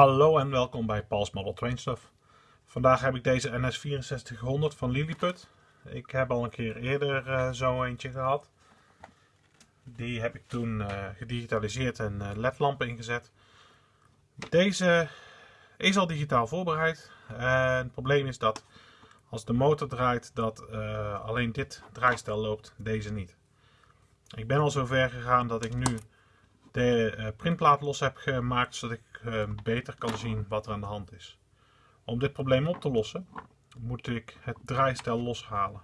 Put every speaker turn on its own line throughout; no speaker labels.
Hallo en welkom bij Paul's Model Train Stuff. Vandaag heb ik deze NS6400 van Lilliput. Ik heb al een keer eerder uh, zo eentje gehad. Die heb ik toen uh, gedigitaliseerd en uh, ledlampen ingezet. Deze is al digitaal voorbereid. Het probleem is dat als de motor draait dat alleen dit draaistel loopt, deze niet. Ik ben al zo ver gegaan dat ik nu de uh, printplaat los heb gemaakt zodat ik uh, beter kan zien wat er aan de hand is. Om dit probleem op te lossen moet ik het draaistel loshalen.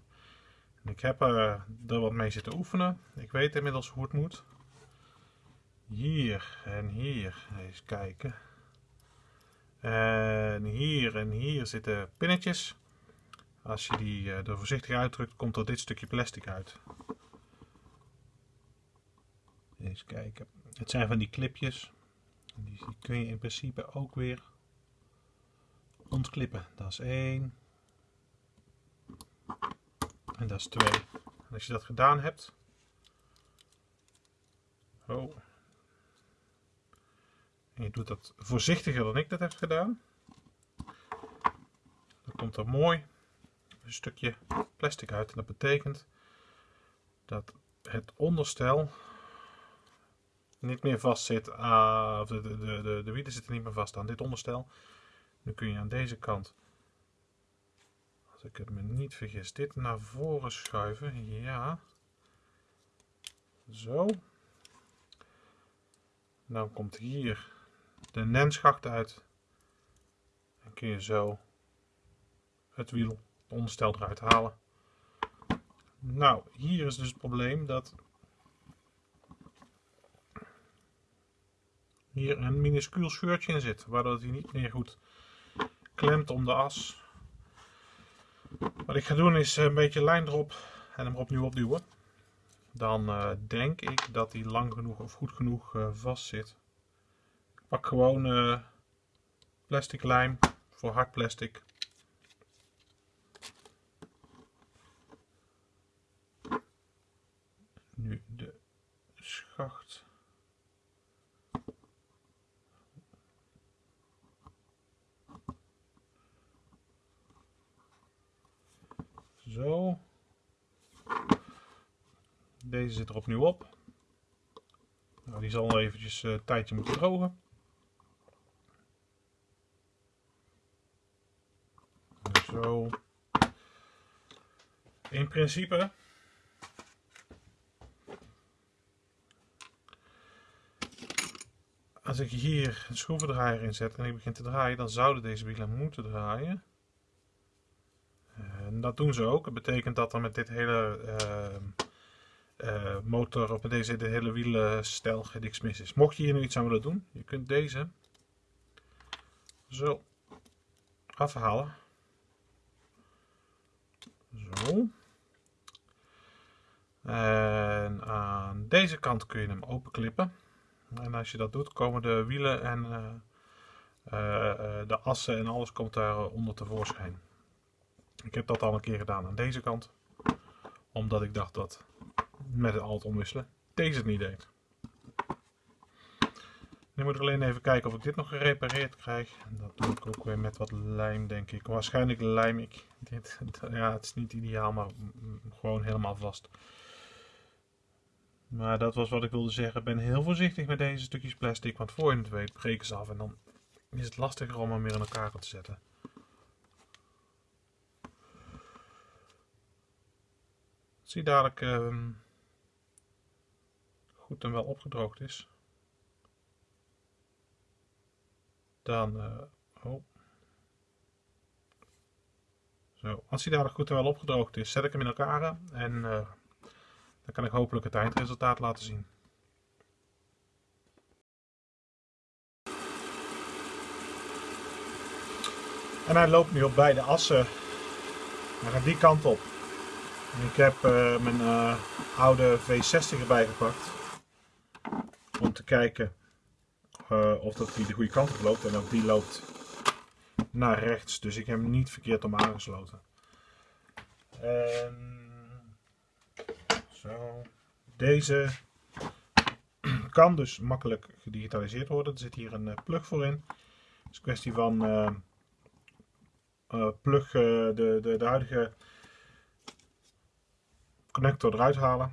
En ik heb uh, er wat mee zitten oefenen. Ik weet inmiddels hoe het moet. Hier en hier, eens kijken. En hier en hier zitten pinnetjes. Als je die er voorzichtig uitdrukt, komt er dit stukje plastic uit. Eens kijken. Het zijn van die clipjes. Die kun je in principe ook weer ontklippen. Dat is één. En dat is twee. En als je dat gedaan hebt. Oh. En je doet dat voorzichtiger dan ik dat heb gedaan. Dan komt er mooi een stukje plastic uit. En dat betekent dat het onderstel niet meer vast zit, uh, of de, de, de, de wielen zitten niet meer vast aan dit onderstel. Nu kun je aan deze kant, als ik het me niet vergis, dit naar voren schuiven. Ja. Zo. Dan komt hier de nenschacht uit. En kun je zo het wiel, het onderstel eruit halen. Nou, hier is dus het probleem dat hier een minuscuul scheurtje in zit, waardoor hij niet meer goed klemt om de as. Wat ik ga doen is een beetje lijn erop en hem opnieuw opduwen. Dan uh, denk ik dat hij lang genoeg of goed genoeg uh, vast zit. Ik pak gewoon uh, plastic lijm voor hard plastic. Nu de schacht. Zo. Deze zit er opnieuw op. Nou, die zal eventjes een uh, tijdje moeten drogen. Zo. In principe als ik hier een schroevendraaier in zet en ik begin te draaien, dan zouden deze wielen moeten draaien. En dat doen ze ook. Dat betekent dat er met dit hele uh, uh, motor met deze de hele wielenstel geen niks mis is. Mocht je hier nu iets aan willen doen, je kunt deze zo afhalen. Zo. En aan deze kant kun je hem openklippen. En als je dat doet, komen de wielen en uh, de assen en alles komt daar onder tevoorschijn. Ik heb dat al een keer gedaan aan deze kant. Omdat ik dacht dat met het alt omwisselen deze het niet deed. Nu moet ik alleen even kijken of ik dit nog gerepareerd krijg. Dat doe ik ook weer met wat lijm denk ik. Waarschijnlijk lijm ik dit. Ja, het is niet ideaal, maar gewoon helemaal vast. Maar dat was wat ik wilde zeggen. Ben heel voorzichtig met deze stukjes plastic. Want voor je het weet breken ze af. En dan is het lastiger om hem weer in elkaar te zetten. Zie dadelijk uh, goed en wel opgedroogd is. Dan, uh, oh. Zo, als hij dadelijk goed en wel opgedroogd is, zet ik hem in elkaar en uh, dan kan ik hopelijk het eindresultaat laten zien. En hij loopt nu op beide assen. Hij gaat die kant op. Ik heb uh, mijn oude V60 erbij gepakt. Om te kijken uh, of dat die de goede kant op loopt. En ook die loopt naar rechts. Dus ik heb hem niet verkeerd om aangesloten. En zo. Deze kan dus makkelijk gedigitaliseerd worden. Er zit hier een plug voor in. is een kwestie van uh, plug de, de, de huidige connector eruit halen.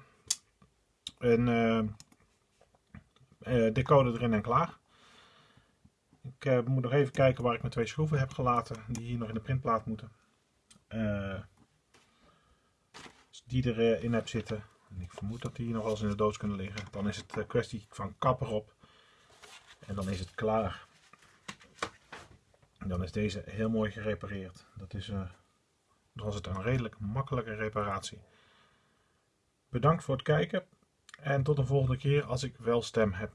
En decoder erin en klaar. Ik moet nog even kijken waar ik mijn twee schroeven heb gelaten. Die hier nog in de printplaat moeten. als die erin heb zitten. En ik vermoed dat die hier nog wel eens in de doos kunnen liggen. Dan is het kwestie van kapper op. En dan is het klaar. En dan is deze heel mooi gerepareerd. Dat is, dan was het een redelijk makkelijke reparatie. Bedankt voor het kijken en tot een volgende keer als ik wel stem heb.